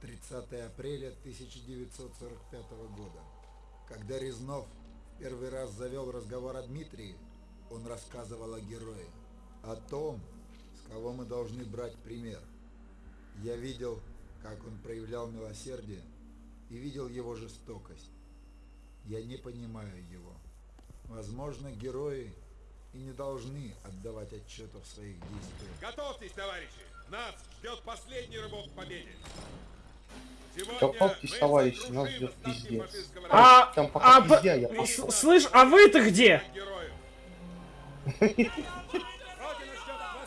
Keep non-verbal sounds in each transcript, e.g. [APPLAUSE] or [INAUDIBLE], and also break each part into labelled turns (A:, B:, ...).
A: 30 апреля 1945 года. Когда Резнов первый раз завел разговор о Дмитрии, он рассказывал о герое, о том, с кого мы должны брать пример. Я видел, как он проявлял милосердие и видел его жестокость. Я не понимаю его. Возможно, герои и не должны отдавать отчетов в своих действиях.
B: Готовьтесь, товарищи! Нас ждет последний рывок к победе!
C: Готовьтесь, товарищи, нас ждет пиздец.
D: А,
C: Там пока
D: а,
C: пиздя, я пошел.
D: с- слышь, а вы-то где?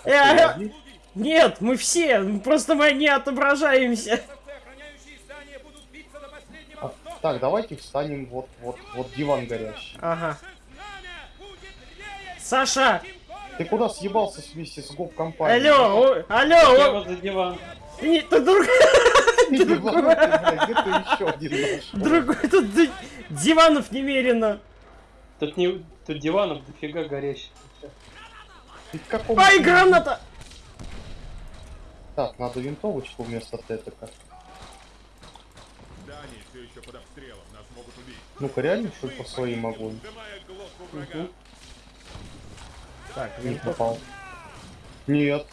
D: Э, э, Нет, мы все, просто мы не отображаемся.
C: А, так, давайте встанем вот, вот, вот диван горящий.
D: Ага. Саша,
C: Ты куда съебался вместе с гоп-компанией?
D: алло, о- алло, о-
E: вот за диван.
D: не, [LAUGHS] ты друг,
C: еще один
D: другой, тут ди- диванов немерено.
E: Тут не тут диванов дофига горящих.
D: Ай, граната!
C: Так, надо винтовочку вместо тетека.
B: Здание все еще под обстрелом, нас могут убить.
C: Ну-ка, реально, что по своим огонь?
B: Врага.
D: Так,
C: Не попал. Нет.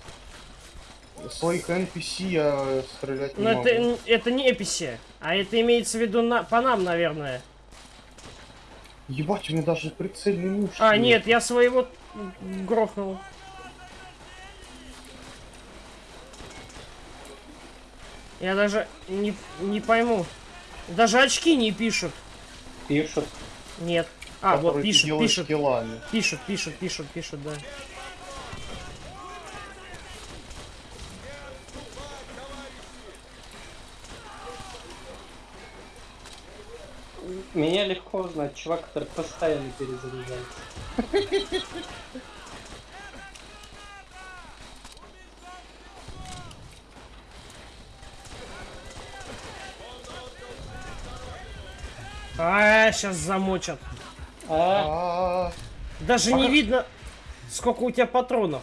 C: Своих NPC я стрелять не
D: Ну
C: могу.
D: это, это не эписи, а это имеется в виду на, по нам, наверное.
C: Ебать, у меня даже прицельный муж.
D: А, нет, я своего грохнул. Я даже не, не пойму. Даже очки не пишут.
E: Пишут.
D: Нет. А, вот пишут, пишут,
C: киллами.
D: пишут, пишут, пишут, пишут, да.
E: Меня легко узнать, чувак, который постоянно перезаряжается.
D: А, сейчас замочат.
E: А,
C: А,
D: Даже не видно, сколько у тебя патронов.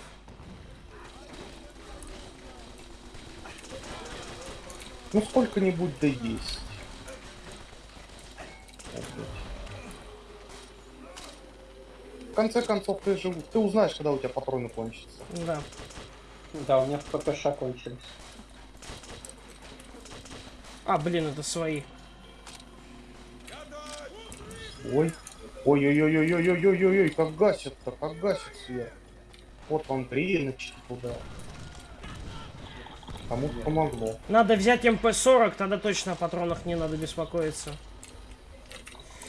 C: Ну сколько-нибудь да есть. В конце концов, ты же ты узнаешь, когда у тебя патроны кончатся.
D: Да.
E: да, у меня в ППШ кончились.
D: А, блин, это свои.
C: Ой. Ой-ой-ой-ой-ой-ой-ой-ой, как гасит-то, как гасит сверху. Вот вам греночки туда. Кому-то помогло.
D: Надо взять МП-40, тогда точно о патронах не надо беспокоиться.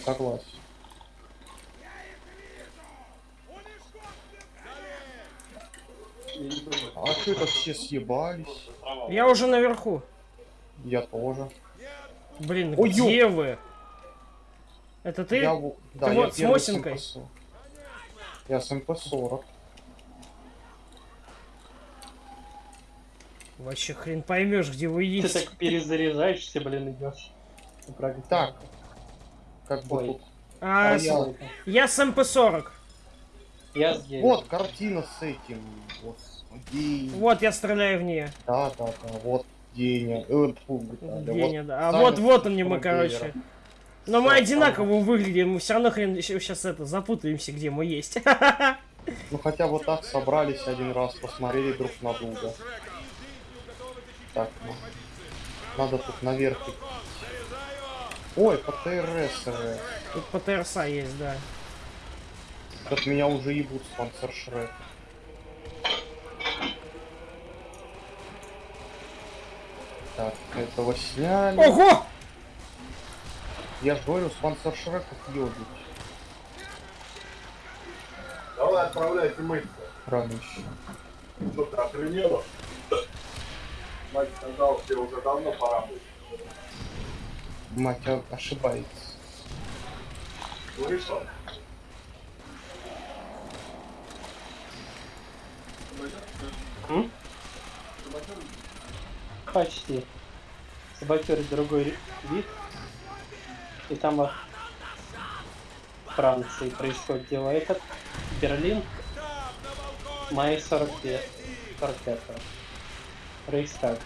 C: Согласен. А что это все съебались?
D: Я уже наверху.
C: Я тоже.
D: Блин,
C: Ой,
D: где вы? Это ты?
C: Я, во- да,
D: Ты
C: я
D: вот с Мосинкой?
C: МП-40. Я с МП-40.
D: Вообще хрен поймешь, где вы
E: Ты
D: есть.
E: так перезаряжаешься, блин, идешь.
C: Так. Как бы тут.
D: А,
C: а
D: с-
C: я-
D: я с МП-40.
E: Я с.
C: Вот картина с этим. Господи.
D: Вот я стреляю в нее.
C: Да, да, да. Вот Деня. Э, фу, Виталий,
D: Деня,
C: вот
D: да. А вот, вот он не мы, короче. Но мы одинаково выглядим, мы все равно хрен сейчас это запутаемся, где мы есть. [LAUGHS]
C: Ну хотя вот так собрались один раз, посмотрели друг на друга. Так, ну. Надо тут наверх. Ой, ПТРС. э.
D: Тут по ТРСа есть, да.
C: От меня уже ебут спонсор Шрек. Так, этого сняли.
D: Ого!
C: Я ж говорю, спонсор Шрека ёбить.
F: Давай отправляйте мыться.
C: Рано еще.
F: Что ты охренела? Мать сказала, тебе уже давно пора быть.
C: Мать о- ошибается.
F: Слышал?
E: М? Почти. Саботер другой вид. И там во Франции происходит дело. Этот Берлин. Май 45. 45 Рейхстаг.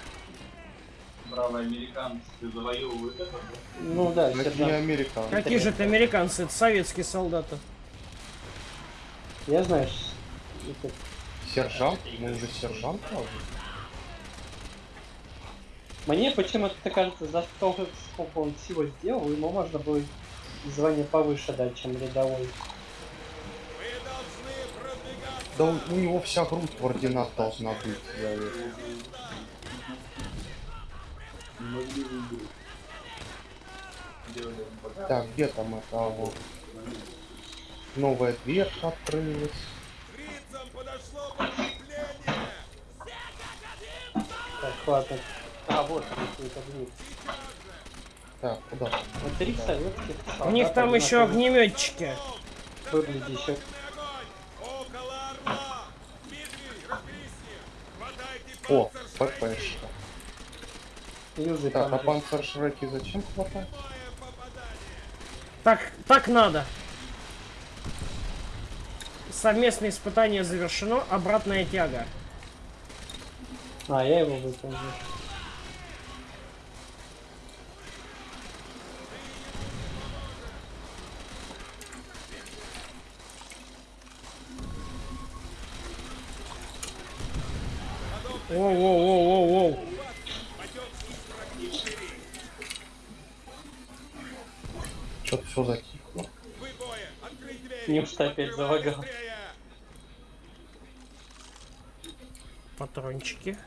G: бравые американцы завоевывают это.
E: Ну да,
C: Это не
E: сержант.
C: американцы.
D: Какие же это американцы? Это советские солдаты.
E: Я знаю, это-
C: Сержант? Мы уже сержант разве?
E: Мне почему-то кажется, за столько, сколько он всего сделал, ему можно было звание повыше дать, чем рядовой.
C: Да у, у него вся грудь в орденах должна быть. я
G: пока.
C: Так, где там это? А, вот. Новая дверка открылась.
E: Так, ладно. А, вот огни.
C: Так, куда?
E: Вот три советских
D: У них там еще огнеметчики.
B: ним! Хватайте
C: О! ППшка.
E: Юзы
C: Так, а
E: там. же.
C: панцершреки зачем
B: попадание!
D: Так, так надо. Совместное испытание завершено. Обратная тяга.
E: А, я его выполнил.
D: Воу-воу-воу-воу-воу.
C: Что-то все затихло.
E: Неужто опять залагал?
D: Патрончики.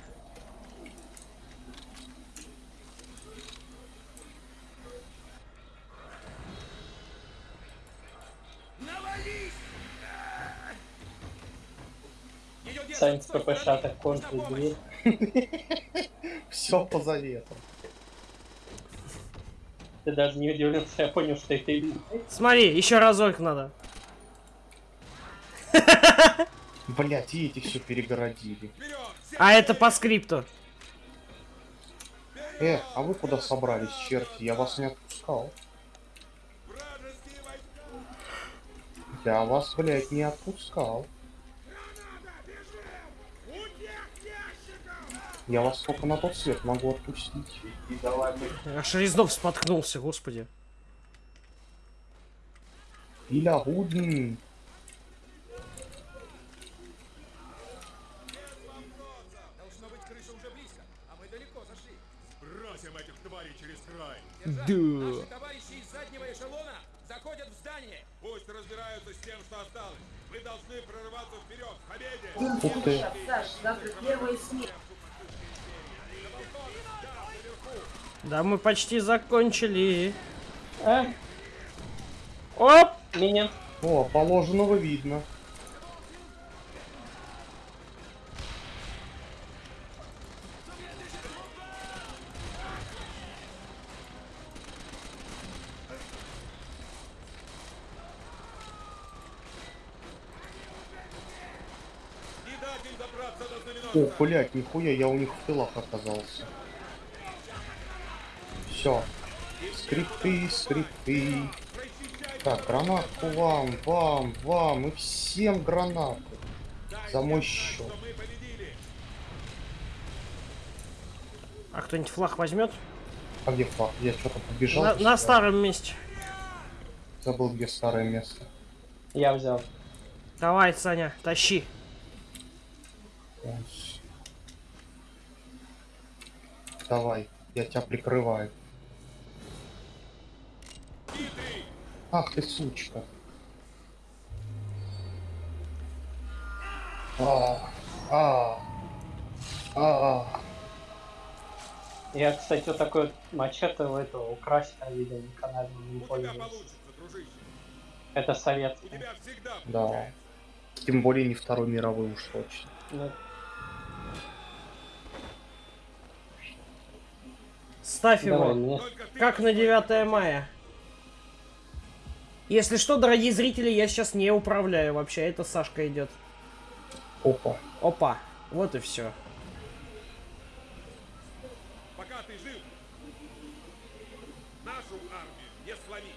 E: Сами с ППШ так контрит дверь.
C: Все по заветам.
E: Ты даже не удивился, я понял, что это именно.
D: Смотри, еще разок надо. [LAUGHS]
C: Блять, и эти все перегородили.
D: А это по скрипту.
C: Э, а вы куда собрались, черти? Я вас не отпускал. Я вас, блять, не отпускал. Я вас только на тот свет могу отпустить.
G: И давай мы
D: Аж Резнов споткнулся, господи.
C: Иля Гудн.
B: Должно быть, крыша уже близко, а мы далеко зашли. Бросим этих тварей через край.
D: Да.
B: товарищи из заднего эшелона заходят в здание. Пусть разбираются с тем, что осталось. Вы должны прорываться вперед, к победе.
C: Ух ты.
H: Саш, завтра первая смена.
D: Да, мы почти закончили.
E: А,
D: Оп!
E: меня.
C: О, положенного видно. О, блять, нихуя, я у них в тылах оказался. Все. Скрипты, скрипты. Так, гранатку вам, вам, вам и всем гранаты. За мой счет.
B: Что мы победили.
D: А кто-нибудь флаг возьмет?
C: А где флаг? Я что-то побежал.
D: На, на старом месте.
C: Забыл, где старое место.
E: Я взял.
D: Давай, Саня, тащи.
C: Давай, я тебя прикрываю. Ах ты сучка. А, а, а,
E: Я, кстати, вот такой вот мачете у этого украсть я видел на канале, не пользуюсь. Это
B: всегда
C: да. Тем более не Второй мировой уж точно.
E: Ну,
D: Ставь
E: давай
D: его.
E: мне.
D: Как на 9 мая. Если что, дорогие зрители, я сейчас не управляю вообще. Это Сашка идет.
C: Опа.
D: Опа. Вот и все.
B: Пока ты жив, нашу армию не сломить.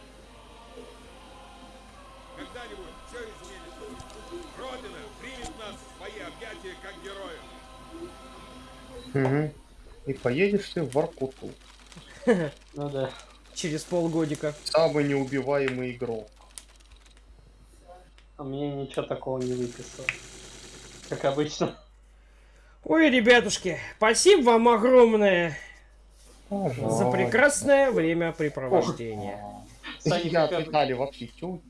B: Когда-нибудь все изменится. Родина примет нас в свои объятия как героев.
C: Угу. И поедешь ты в Воркуту.
E: Ну да.
D: Через полгодика.
C: Самый неубиваемый игрок.
E: А мне ничего такого не выписал. Как обычно.
D: Ой, ребятушки, спасибо вам огромное за
C: Пожалуйста.
D: прекрасное времяпрепровождение.
C: Я
E: Саня,
C: от
E: как-
C: Виталия вообще чё